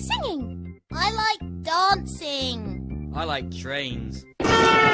singing. I like dancing. I like trains.